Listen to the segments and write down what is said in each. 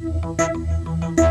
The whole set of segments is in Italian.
Música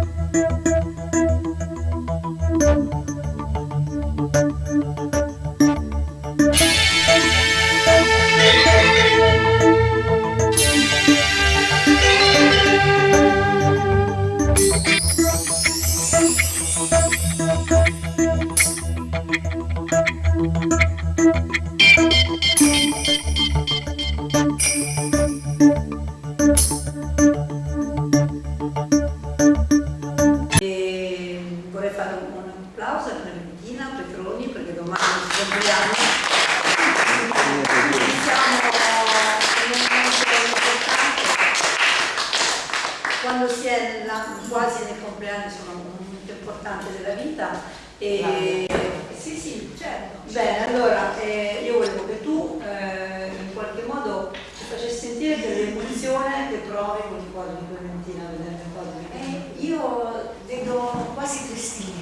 vita. E... Sì, sì, certo. Bene, allora eh, io volevo che tu eh, in qualche modo ci facessi sentire dell'emozione che provi con il quadro di Clementina a il quadro di Clementina. Eh, io vedo quasi tre stili.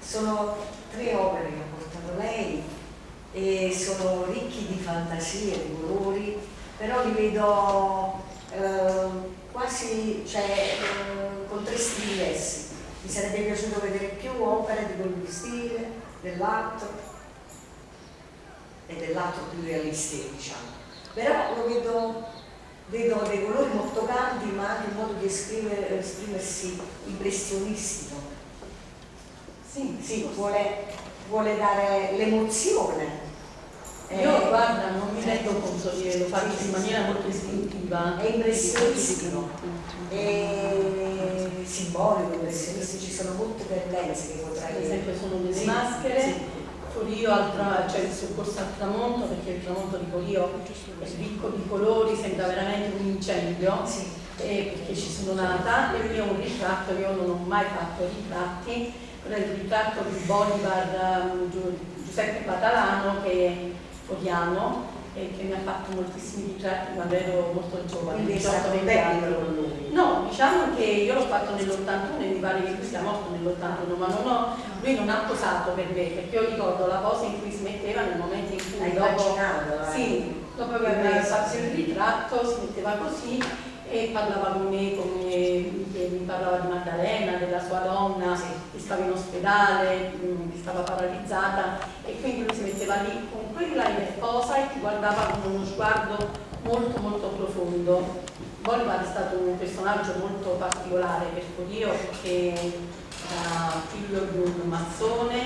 Sono tre opere che ha portato lei e sono ricchi di fantasie, di colori, però li vedo eh, quasi cioè, eh, con tre stili diversi mi sarebbe piaciuto vedere più opere di quello di stile, dell'altro e dell'altro più realistico diciamo. Però lo vedo, vedo dei colori molto caldi ma anche un modo di esprimere, esprimersi impressionistico. Sì, sì, vuole, vuole dare l'emozione eh, Io guarda, non mi rendo conto che lo faccio in maniera molto istintiva. È impressionissimo. E simbolico, impressionisti, ci sono molte tendenze che potrai... Per esempio sono le maschere, sì. Polio, altra, cioè il soccorso al tramonto, perché il tramonto di Polio, ricco di colori, sembra veramente un incendio, sì. eh, perché ci sono nata, e io un ritratto, io non ho mai fatto ritratti, però il ritratto di Bolivar, um, Giuseppe Patalano, che è Fodiano, e che mi ha fatto moltissimi ritratti quando ero molto giovane. Quindi 18, con lui? No, diciamo che io l'ho fatto nell'81 e mi pare che lui sia morto nell'81, ma non ho, lui non ha posato per me, perché io ricordo la cosa in cui smetteva nel momento in cui Hai dopo, eh? sì, dopo che fatto il ritratto smetteva così e parlava con me come mi parlava di Maddalena, della sua donna sì. che stava in ospedale, mm, che stava paralizzata e quindi lui si metteva lì con quella cosa e ti guardava con uno sguardo molto molto profondo. Goldman è stato un personaggio molto particolare per Dio perché era figlio di un mazzone,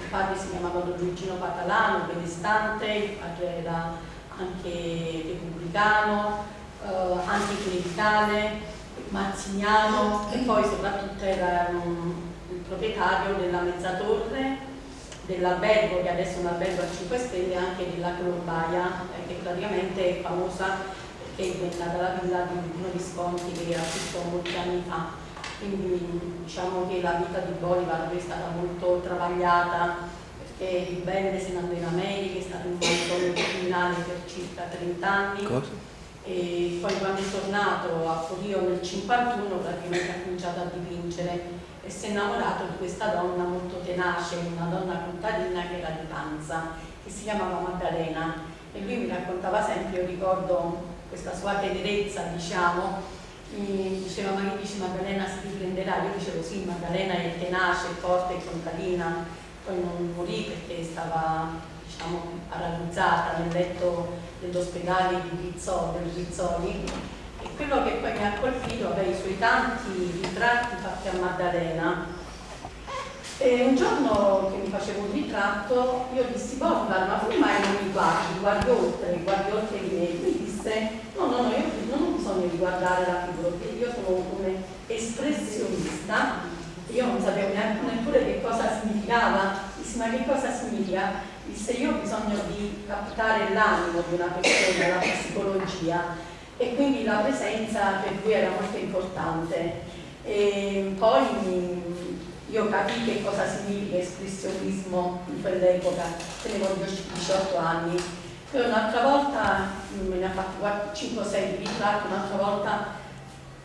il padre si chiamava Don Luigino Patalano, benestante, il padre era anche repubblicano, eh, anticlericale, mazziniano e poi soprattutto era um, mm, il proprietario della mezzatorre, dell'albergo che adesso è un albergo a 5 stelle e anche della Colombaia eh, che praticamente è famosa perché è diventata la villa di uno dei sconti che acquistò molti anni fa quindi diciamo che la vita di Bolivar è stata molto travagliata perché il bene se ne andò in America, è stato in un banco criminale per circa 30 anni. Cosa? e poi quando è tornato a Forio nel 51 praticamente ha cominciato a dipingere. E si è innamorato di questa donna molto tenace, una donna contadina che era di Panza, che si chiamava Maddalena. E lui mi raccontava sempre, io ricordo questa sua tenerezza diciamo, mi diceva ma che dici Maddalena si riprenderà, io dicevo sì Maddalena è tenace, forte, contadina, poi non morì perché stava diciamo, arrabbizzata nel letto dell'ospedale di Bizzoli, del Bizzoli e quello che poi mi ha colpito è i suoi tanti ritratti fatti a Maddalena. E un giorno che mi facevo un ritratto io dissi Borda ma tu mai non mi guardi, guardi oltre, guardi oltre di me. Lui disse no no no io non ho bisogno di guardare la figura perché io sono un espressionista. Io non sapevo neanche neppure che cosa significava. Disse ma che cosa significa? disse io ho bisogno di captare l'animo di una persona, la psicologia, e quindi la presenza per lui era molto importante. E poi mm, io capì che cosa significa espressionismo in quell'epoca, tenevo 18 anni. Poi un'altra volta, mm, me ne ha fatti 5-6 ritratti, un'altra volta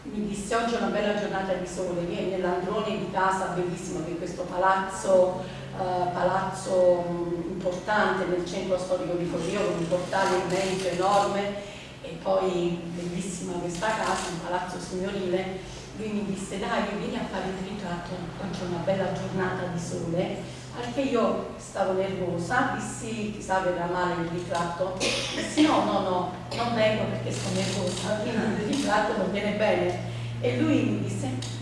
mi disse oggi è una bella giornata di sole, vieni nell'androne di casa, bellissimo che questo palazzo eh, palazzo mm, importante nel centro storico di Forio con un portale immenso, enorme e poi bellissima questa casa, un palazzo signorile. Lui mi disse dai vieni a fare il ritratto oggi è una bella giornata di sole. Anche io stavo nervosa dissi chissà verrà male il ritratto. Dissi no no no non vengo perché sono nervosa quindi il ritratto non viene bene. E lui mi disse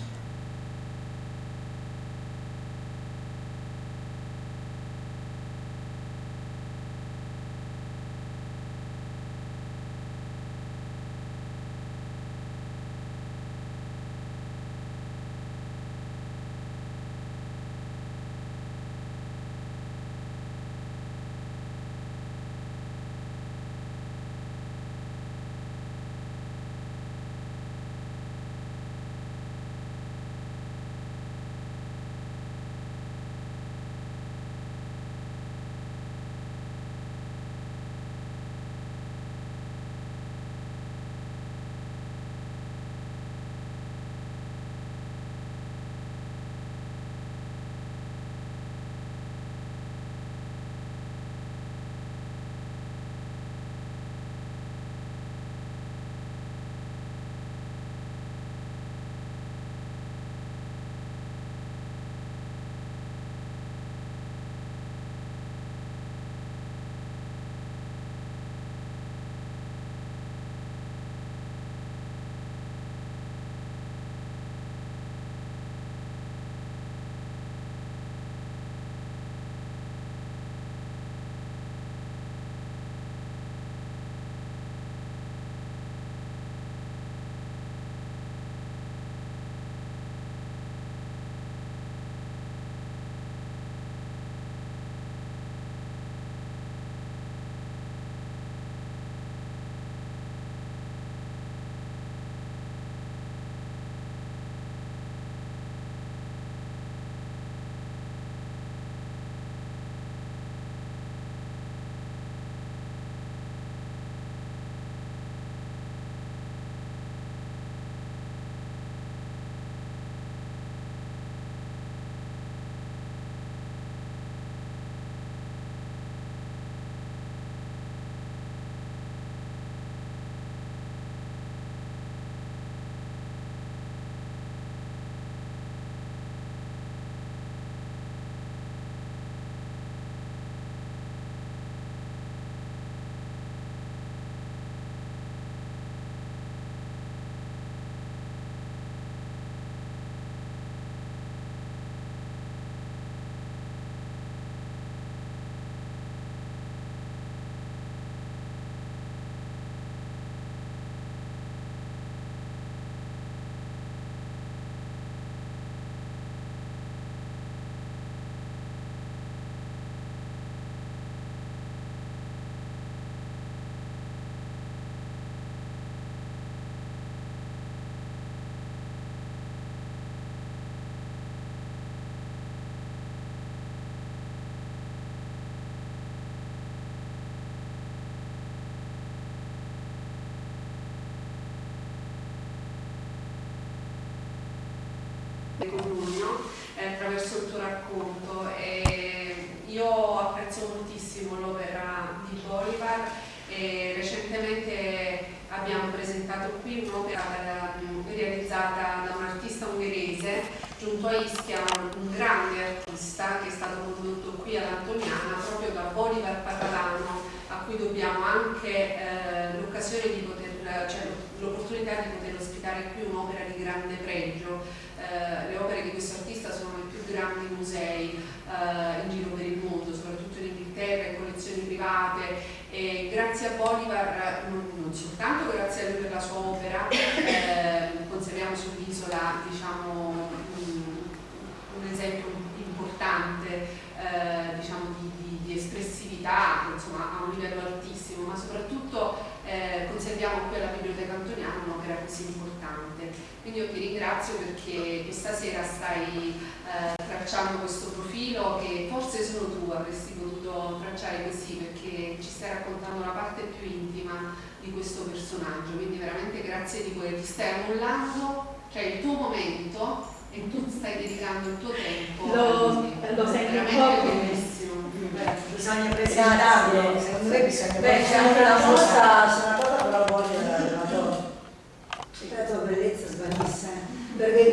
Codugno eh, attraverso il tuo racconto e io apprezzo moltissimo l'opera di Bolivar e recentemente abbiamo presentato qui un'opera realizzata da un artista ungherese giunto a Ischia, un grande artista che è stato condotto qui all'Antoniana proprio da Bolivar Patalano a cui dobbiamo anche eh, l'occasione di poter, cioè l'opportunità di poter ospitare qui un'opera di grande pregio eh, le opere di questo artista sono nei più grandi musei eh, in giro per il mondo, soprattutto in Inghilterra, in collezioni private e grazie a Bolivar, non, non soltanto grazie a lui per la sua opera, eh, conserviamo sull'isola diciamo, un, esempio importante eh, diciamo, di, di, espressività insomma, a un livello altissimo, ma soprattutto eh, conserviamo qui alla Biblioteca Antoniana un'opera così importante. Quindi io ti ringrazio perché questa sera stai eh, tracciando questo profilo che forse solo tu avresti potuto tracciare così perché ci stai raccontando la parte più intima di questo personaggio, quindi veramente grazie di cuore, ti stai annullando cioè il tuo momento e tu stai dedicando il tuo tempo. Lo, lo senti un po' benissimo. Beh, bisogna presentarlo, secondo me bisogna Beh, c'è anche la mossa. su una cosa però voglio la, la, la, la, la, bellezza svanisse. Eh. Perché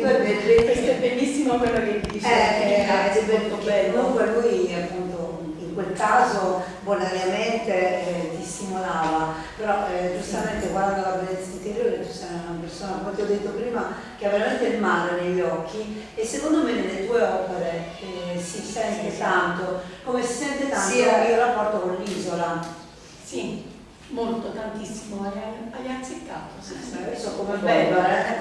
Bellissimo quello che dice. Eh, è molto bello. Comunque lui appunto in quel caso bonariamente eh, ti stimolava, però eh, giustamente guardando la bellezza interiore tu sei una persona, come ti ho detto prima, che ha veramente il mare negli occhi e secondo me nelle tue opere eh, si sente tanto, come si sente tanto Sì, eh. il rapporto con l'isola. Sì, molto, tantissimo. Hai, hai azzeccato. Sì, sì. Io so come Bello. eh,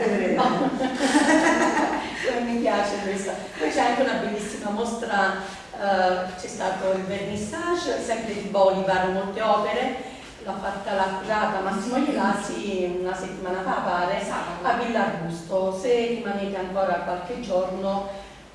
mi piace questa. Poi c'è anche una bellissima mostra, eh, c'è stato il vernissage, sempre di Bolivar, molte opere, l'ha fatta la curata Massimo Ghilassi una settimana fa pare a Villa Arbusto. Se rimanete ancora qualche giorno,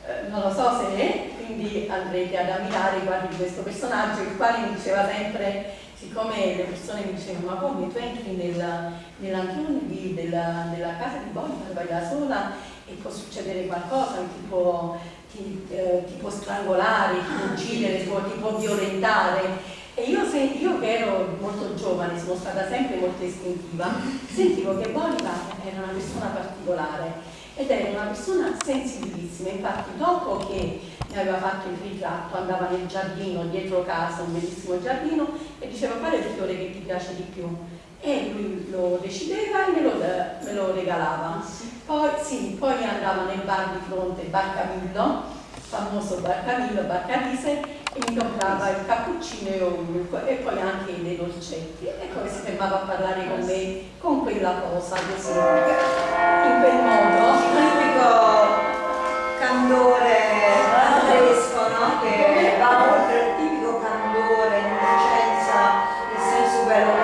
eh, non lo so se è, quindi andrete ad ammirare, guardi questo personaggio, il quale diceva sempre siccome le persone mi dicevano ma come tu entri nella, nell'antione della, della casa di Bolivar, vai da sola e può succedere qualcosa, ti può, ti, eh, ti può strangolare, ti può uccidere, ti può, ti può violentare. E io, se, io che ero molto giovane, sono stata sempre molto istintiva, sentivo che Bolivar era una persona particolare ed era una persona sensibilissima, infatti dopo che mi aveva fatto il ritratto andava nel giardino, dietro casa, un bellissimo giardino e diceva qual è il fiore che ti piace di più? E lui lo decideva e me lo, me lo regalava. Poi, sì, poi andava nel bar di fronte, Bar Camillo, famoso Bar Camillo, Bar Cavise, e mi comprava il cappuccino e, poi anche dei dolcetti. E poi si fermava a parlare con me con quella cosa così, in quel modo. Tipico candore fresco, no? Che va oltre il tipico candore, innocenza, nel senso bello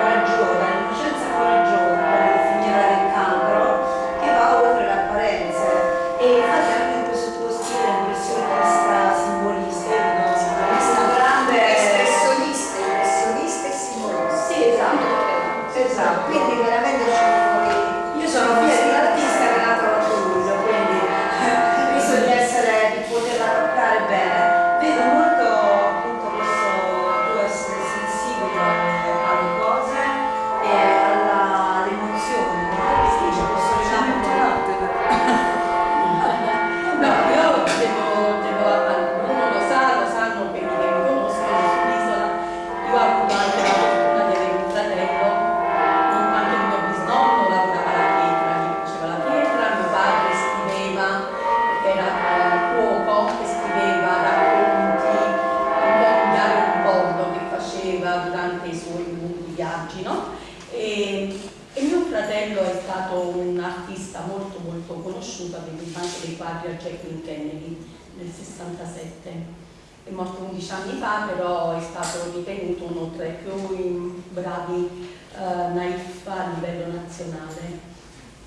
più bravi eh, naif a livello nazionale.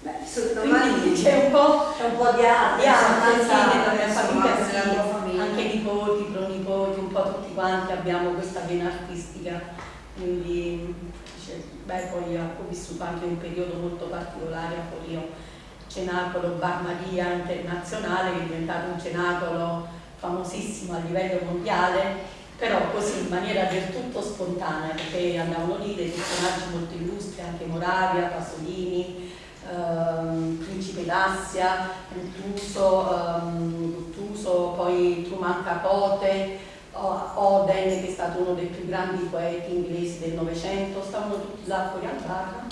Beh, Quindi c'è un un po' di arte, nella mia famiglia, sì, famiglia. anche nipoti, pronipoti, un po' tutti quanti abbiamo questa vena artistica, quindi dice, beh, poi ho vissuto anche un periodo molto particolare a Forio, cenacolo Bar Maria internazionale che è diventato un cenacolo famosissimo a livello mondiale, però così in maniera del tutto spontanea, perché andavano lì dei personaggi molto illustri, anche Moravia, Pasolini, ehm, Principe d'Assia, Guttuso, ehm, poi Truman Capote, Oden che è stato uno dei più grandi poeti inglesi del Novecento, stavano tutti là fuori al bar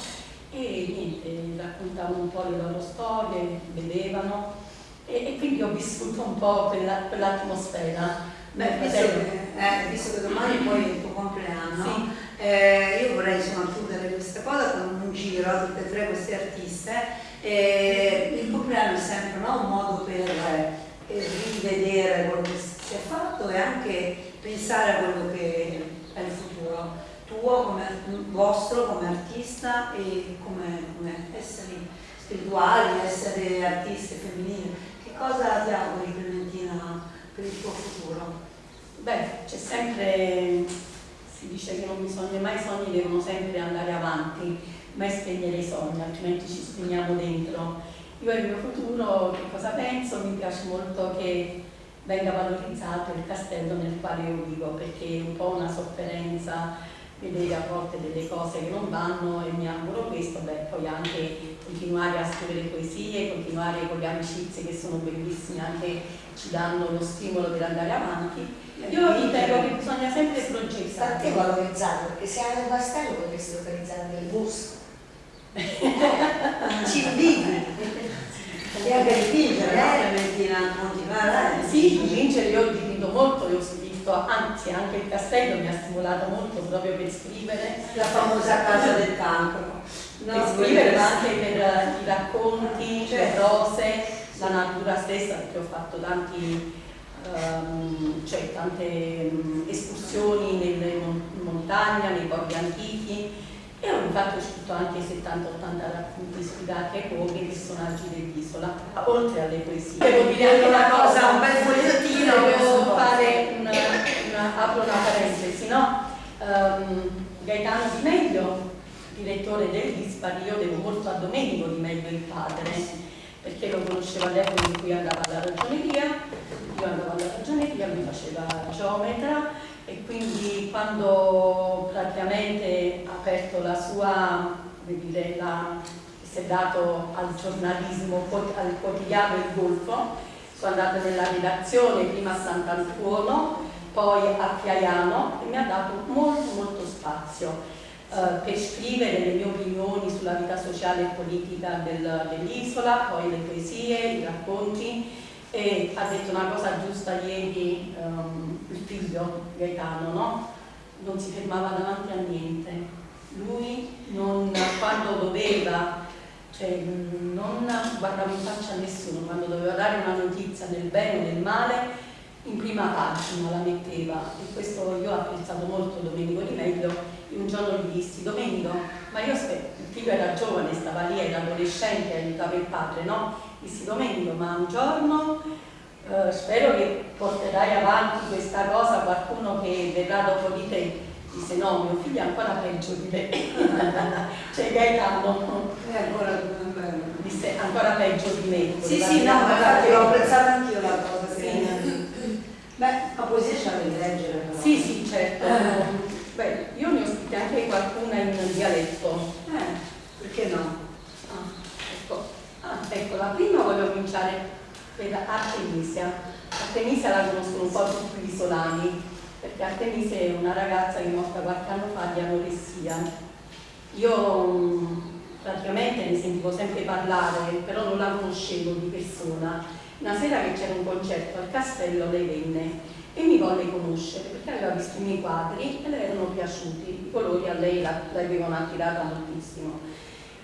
e niente, raccontavano un po' le loro storie, bevevano e, e quindi ho vissuto un po' quella- quell'atmosfera. Beh, visto che, eh, visto che domani poi è il tuo compleanno, Sì. eh, io vorrei insomma chiudere questa cosa con un giro a tutte e tre queste artiste. Eh, il compleanno è sempre no, un modo per eh, rivedere quello che si è fatto e anche pensare a quello che è il futuro tuo, come, vostro come artista e come, come esseri spirituali, essere artiste femminili. Che cosa ti auguri Clementina per il tuo futuro? Beh, c'è sempre, si dice che non bisogna mai, i sogni devono sempre andare avanti, mai spegnere i sogni, altrimenti ci spegniamo dentro. Io il mio futuro, che cosa penso? Mi piace molto che venga valorizzato il castello nel quale io vivo, perché è un po' una sofferenza vedere a volte delle cose che non vanno e mi auguro questo, beh, poi anche continuare a scrivere poesie, continuare con le amicizie che sono bellissime, anche ci danno lo stimolo per andare avanti. Io ritengo che bisogna sempre progettare. State valorizzando, perché se hai un bastello potresti organizzare del bosco. Ci inviti e anche dipingere, no? Clementina, continuare. Sì, dipingere io ho dipinto molto, io ho scritto, anzi anche il castello mi ha stimolato molto proprio per scrivere. La famosa casa del cancro. per scrivere ma anche per i racconti, le prose, la natura stessa, perché ho fatto tanti, ehm, cioè, tante mm, escursioni nelle mon- in montagna, nei borghi antichi infatti ho scritto anche 70-80 racconti ispirati ai luoghi e personaggi dell'isola, oltre alle poesie. Devo dire anche una cosa, un bel fogliettino, devo fare una, una, apro una parentesi, no? Ehm, Gaetano Di Meglio, direttore del Dispari, io devo molto a Domenico Di Meglio il padre, perché lo conoscevo all'epoca in cui andava alla ragioneria, io andavo alla ragioneria, lui faceva geometra e quindi quando praticamente ha aperto la sua, come dire, la, si è dato al giornalismo, al quotidiano Il Golfo, sono andata nella redazione prima a Sant'Antuono, poi a Chiaiano e mi ha dato molto molto spazio. Uh, per scrivere le mie opinioni sulla vita sociale e politica del, dell'isola, poi le poesie, i racconti e ha detto una cosa giusta ieri um, figlio Gaetano, no? non si fermava davanti a niente, lui non, quando doveva, cioè, non guardava in faccia a nessuno, quando doveva dare una notizia del bene o del male, in prima pagina la metteva e questo io ho apprezzato molto Domenico Di Meglio e un giorno gli dissi Domenico, ma io aspetto, il figlio era giovane, stava lì, era adolescente, aiutava il padre, no? dissi Domenico, ma un giorno eh, spero che porterai avanti questa cosa qualcuno che verrà dopo di te. Disse no, mio figlio è ancora peggio di me. cioè Gaetano. È ancora. Disse ancora peggio di me. Sì, sì, no, ma infatti l'ho apprezzata anch'io la cosa. Sì. Beh, la poesia ce la devi leggere però. Sì, sì, certo. Eh. Beh, io ne ho scritte anche qualcuna in dialetto. Eh, perché no? Ah, ecco. Ah, ecco, la prima voglio cominciare per Artemisia. Artemisia la conoscono un po' tutti gli isolani, perché Artemisia è una ragazza che è morta qualche anno fa di anoressia. Io mm, praticamente ne sentivo sempre parlare, però non la conoscevo di persona. Una sera che c'era un concerto al castello lei venne e mi volle conoscere perché aveva visto i miei quadri e le erano piaciuti, i colori a lei l'avevano attirata moltissimo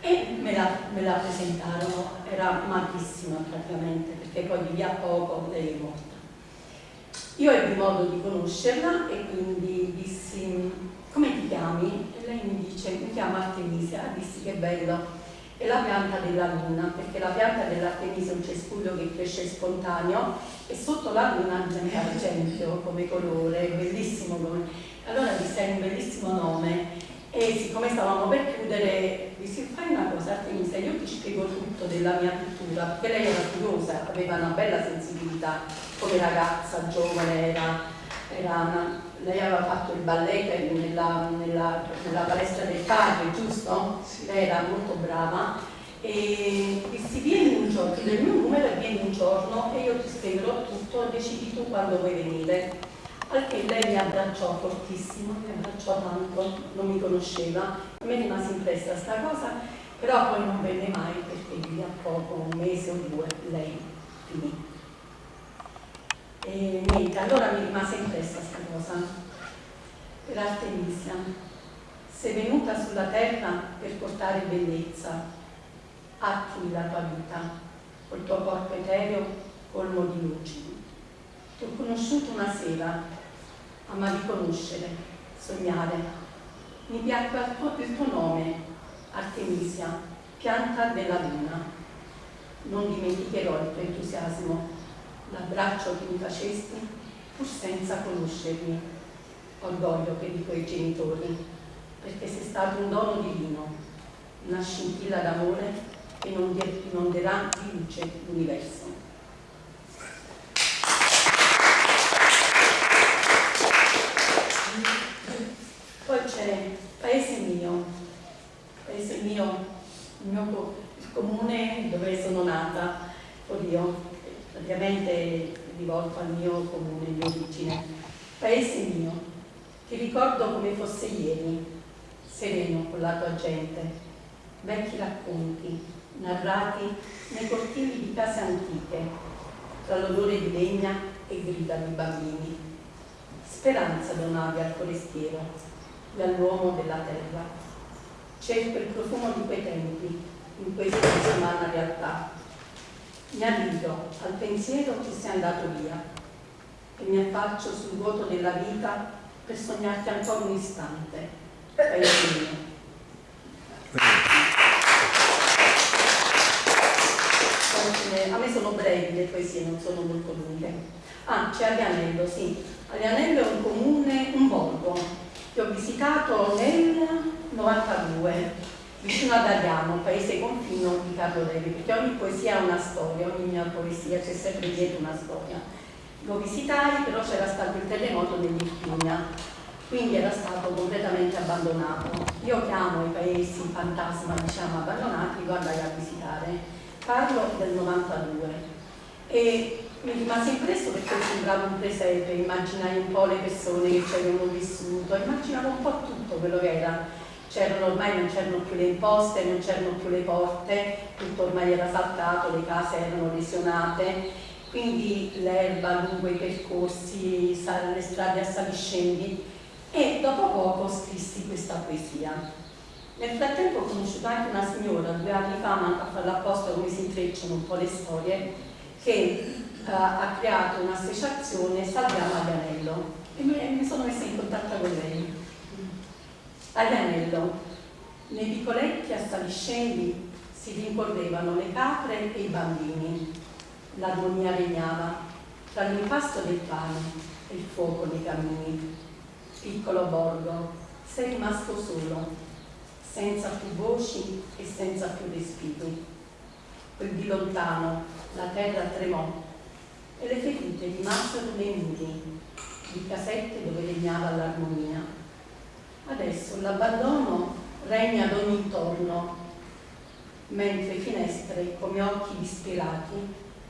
e me la, me la, presentarono, era magrissima praticamente perché poi lì a poco lei è morta. Io ebbi modo di conoscerla e quindi dissi come ti chiami? E lei mi dice mi chiamo Artemisia, dissi che bello, è la pianta della luna, perché la pianta dell'artemisia è un cespuglio che cresce spontaneo e sotto la luna c'è argenteo come colore, bellissimo come... Allora disse è un bellissimo nome e siccome stavamo per chiudere dissi fai una cosa Artemisia, io ti spiego tutto della mia pittura, perché lei era curiosa, aveva una bella sensibilità come ragazza, giovane, era, era una, lei aveva fatto il balletto nella, nella, nella palestra del padre, giusto? Lei era molto brava e dissi vieni un giorno, il mio numero vieni un giorno e io ti spiegherò tutto, decidi tu quando vuoi venire. Al che lei mi abbracciò fortissimo, mi abbracciò tanto, non mi conosceva, a me rimase impressa questa cosa, però poi non venne mai perché lì a poco, un mese o due, lei finì. E niente, allora mi rimase impressa questa cosa. Per Artemisia, sei venuta sulla terra per portare bellezza, attimi la tua vita, col tuo corpo etereo colmo di luci. Ti ho conosciuto una sera, amavi conoscere, sognare. Mi piacque il tuo nome, Artemisia, pianta della luna. Non dimenticherò il tuo entusiasmo l'abbraccio che mi facesti pur senza conoscermi. Orgoglio per i tuoi genitori, perché sei stato un dono divino, una scintilla d'amore che inonderà di luce l'universo. Poi c'è il mio comune dove sono nata, oddio, praticamente rivolto al mio comune di origine, paese mio, ti ricordo come fosse ieri, sereno con la tua gente, vecchi racconti, narrati nei cortili di case antiche, tra l'odore di legna e grida di bambini. Speranza donavi al forestiero e all'uomo della terra. Cerco il profumo di quei tempi in questa disumana realtà. Mi arrivo al pensiero che sei andato via e mi affaccio sul vuoto della vita per sognarti ancora un istante. Paese mio. A me sono brevi le poesie, non sono molto lunghe. Ah, c'è Avianello, sì. Avianello è un comune, un borgo, che ho visitato nel 92, vicino ad Ariano, paese confino di Carlo Levi, perché ogni poesia ha una storia, ogni mia poesia c'è sempre dietro una storia. Lo visitai, però c'era stato il terremoto dell'Irpinia, quindi era stato completamente abbandonato. Io chiamo i paesi fantasma, diciamo, abbandonati, li andai a visitare parlo del 92 e mi rimase impresso perché sembrava un presepe, immaginai un po' le persone che ci avevano vissuto, immaginavo un po' tutto quello che era. C'erano ormai non c'erano più le imposte, non c'erano più le porte, tutto ormai era saltato, le case erano lesionate, quindi l'erba lungo i percorsi, le strade a saliscendi e dopo poco scrissi questa poesia. Nel frattempo ho conosciuto anche una signora, due anni fa, ma a farla apposta come si intrecciano un po' le storie, che uh, ha creato un'associazione Salviamo Aglianello e mi sono messa in contatto con lei. Aglianello, nei vicoletti a Saliscendi si rincorrevano le capre e i bambini. L'armonia regnava tra l'impasto del pane e il fuoco nei cammini. Piccolo borgo, sei rimasto solo, senza più voci e senza più respiri. Quel di lontano la terra tremò e le ferite rimasero nei muri di casette dove regnava l'armonia. Adesso l'abbandono regna ad ogni torno, mentre finestre come occhi disperati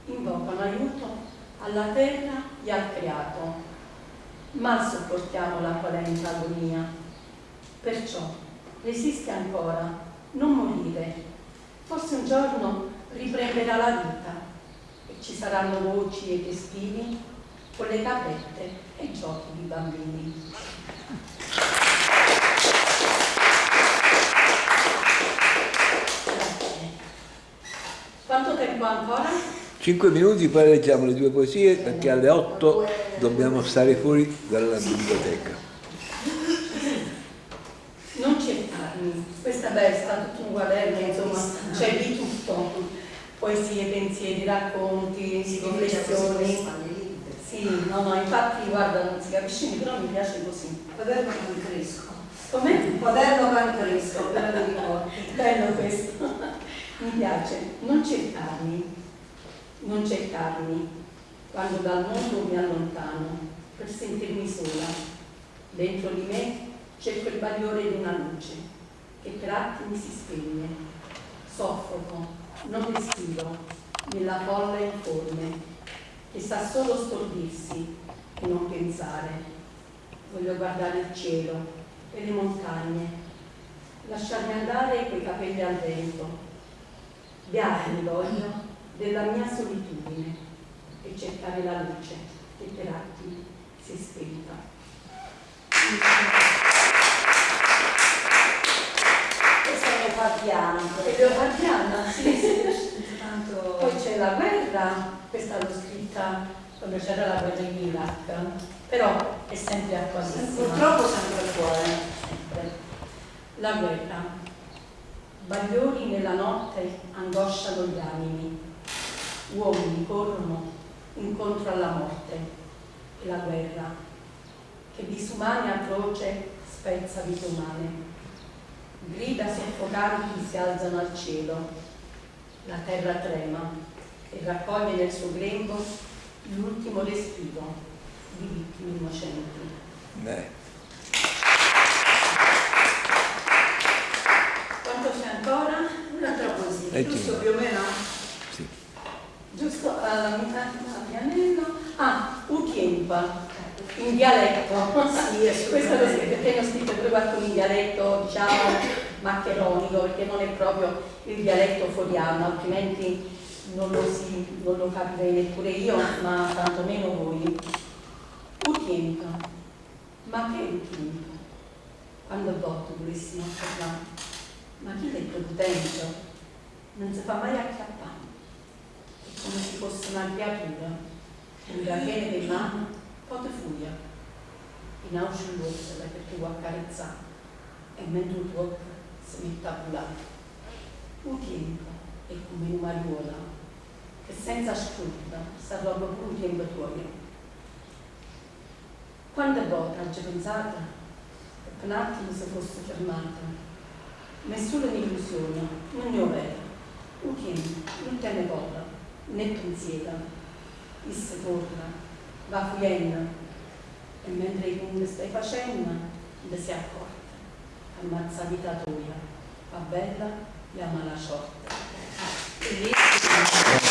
invocano aiuto alla terra e al creato. Mal sopportiamo la qualenta agonia. Perciò resiste ancora, non morire. Forse un giorno riprenderà la vita e ci saranno voci e respiri con le caprette e i giochi di bambini. Tempo ancora? Cinque minuti, poi leggiamo le due poesie perché alle otto dobbiamo stare fuori dalla biblioteca. questa beh, è stato tutto un quaderno, insomma, c'è di tutto, poesie, pensieri, racconti, riflessioni. Sì, no, no, infatti guarda, non si capisce, però mi piace così. Quaderno cancresco. Come? Quaderno cancresco, bello questo. Mi piace. Non cercarmi, non cercarmi, quando dal mondo mi allontano, per sentirmi sola. Dentro di me c'è quel bagliore di una luce che per attimi si spegne. Soffoco, non respiro, nella folla informe, che sa solo stordirsi e non pensare. Voglio guardare il cielo e le montagne, lasciarmi andare quei capelli al vento. Beati voglio della mia solitudine e cercare la luce che per attimi si è spenta. Leopardiana. Leopardiana, sì, sì. Tanto... Poi c'è la guerra, questa l'ho scritta quando c'era la guerra in Iraq, però è sempre attualissima. Purtroppo sempre a cuore. Sempre. La guerra. Bagliori nella notte angosciano gli animi, uomini corrono incontro alla morte e la guerra, che disumane atroce spezza vite umane grida soffocanti si alzano al cielo, la terra trema e raccoglie nel suo grembo l'ultimo respiro di vittime innocenti. Beh. Quanto c'è ancora? Un'altra Leggi Giusto più o meno? Sì. Giusto Vianello. Ah, Utiempa, in dialetto. Sì. Questo l'ho scritto, perché ho scritto pure qualcuno in dialetto, diciamo, maccheronico, perché non è proprio il dialetto foriano, altrimenti non lo, si, non lo capirei neppure io, ma tantomeno voi. Utiempa. Ma che Utiempa? Quando voto volessimo parlare? Ma chi è potente? Non si fa mai acchiappare. Come se fosse una creatura, una viene per mano, poi ti furia. In ausciullosa perché vuoi accarezzare e mentre tu tocca si mette a volare. Un tempo è come una mariuola che senza scrupolo sta roba pure un tempo tuo. Quante volte hai pensato che per un attimo si fosse fermata? Nessuna illusione, non ne ho vera. Uchin non teme coda, né pensiera, disse torna, va fuienna, e mentre i stai facendo, ne si accorta, ammazza vita tua, fa bella e ama la sorte. Ah, bellissimo.